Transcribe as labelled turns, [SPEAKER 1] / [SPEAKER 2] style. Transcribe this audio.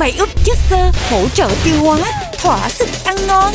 [SPEAKER 1] Bảy úp chất xơ hỗ trợ tiêu hóa, thỏa sức ăn ngon.